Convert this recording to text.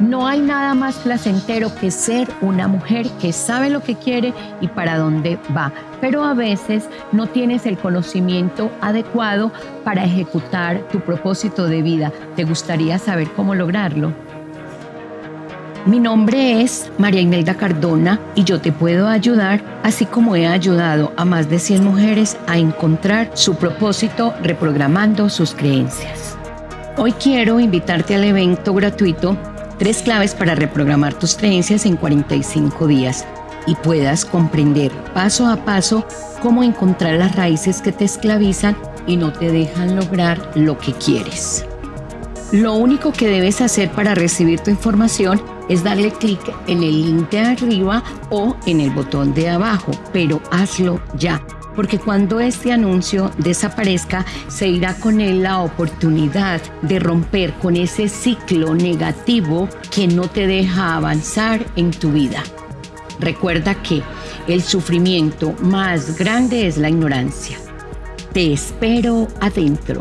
No hay nada más placentero que ser una mujer que sabe lo que quiere y para dónde va, pero a veces no tienes el conocimiento adecuado para ejecutar tu propósito de vida. ¿Te gustaría saber cómo lograrlo? Mi nombre es María Imelda Cardona y yo te puedo ayudar, así como he ayudado a más de 100 mujeres a encontrar su propósito reprogramando sus creencias. Hoy quiero invitarte al evento gratuito Tres claves para reprogramar tus creencias en 45 días y puedas comprender paso a paso cómo encontrar las raíces que te esclavizan y no te dejan lograr lo que quieres. Lo único que debes hacer para recibir tu información es darle clic en el link de arriba o en el botón de abajo, pero hazlo ya, porque cuando este anuncio desaparezca, se irá con él la oportunidad de romper con ese ciclo negativo que no te deja avanzar en tu vida. Recuerda que el sufrimiento más grande es la ignorancia. Te espero adentro.